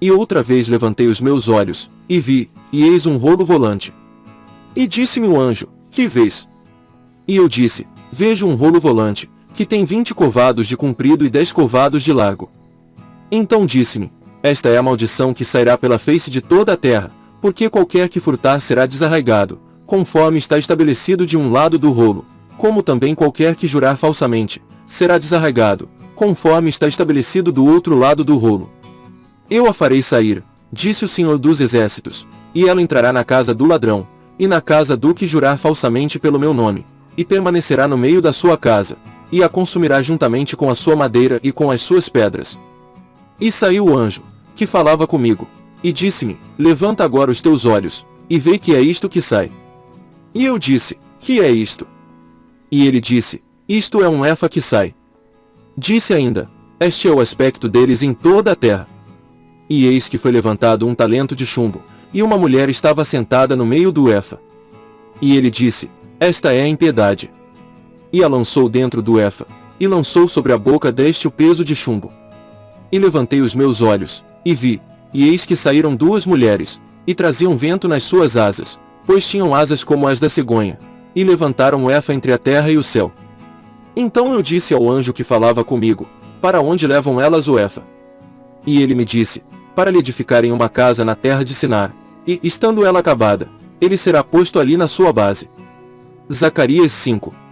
E outra vez levantei os meus olhos, e vi, e eis um rolo volante. E disse-me o anjo, que vês? E eu disse, vejo um rolo volante, que tem vinte covados de comprido e dez covados de largo. Então disse-me, esta é a maldição que sairá pela face de toda a terra, porque qualquer que furtar será desarraigado, conforme está estabelecido de um lado do rolo, como também qualquer que jurar falsamente, será desarraigado, conforme está estabelecido do outro lado do rolo. Eu a farei sair, disse o Senhor dos Exércitos, e ela entrará na casa do ladrão, e na casa do que jurar falsamente pelo meu nome, e permanecerá no meio da sua casa, e a consumirá juntamente com a sua madeira e com as suas pedras. E saiu o anjo, que falava comigo, e disse-me, levanta agora os teus olhos, e vê que é isto que sai. E eu disse, que é isto? E ele disse, isto é um efa que sai. Disse ainda, este é o aspecto deles em toda a terra. E eis que foi levantado um talento de chumbo, e uma mulher estava sentada no meio do efa. E ele disse, esta é a impiedade. E a lançou dentro do efa, e lançou sobre a boca deste o peso de chumbo. E levantei os meus olhos, e vi, e eis que saíram duas mulheres, e traziam vento nas suas asas, pois tinham asas como as da cegonha, e levantaram o efa entre a terra e o céu. Então eu disse ao anjo que falava comigo, para onde levam elas o efa? E ele me disse, para lhe edificarem uma casa na terra de Sinar, e, estando ela acabada, ele será posto ali na sua base. Zacarias 5